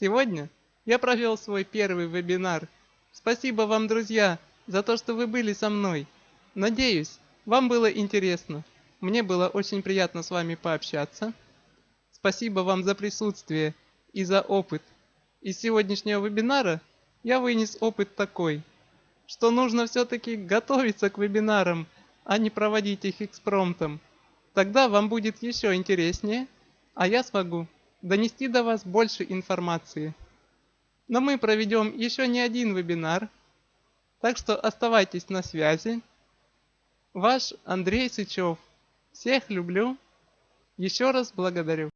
Сегодня я провел свой первый вебинар. Спасибо вам, друзья, за то, что вы были со мной. Надеюсь, вам было интересно. Мне было очень приятно с вами пообщаться. Спасибо вам за присутствие и за опыт. Из сегодняшнего вебинара я вынес опыт такой, что нужно все-таки готовиться к вебинарам, а не проводить их экспромтом. Тогда вам будет еще интереснее, а я смогу донести до вас больше информации. Но мы проведем еще не один вебинар, так что оставайтесь на связи. Ваш Андрей Сычев. Всех люблю. Еще раз благодарю.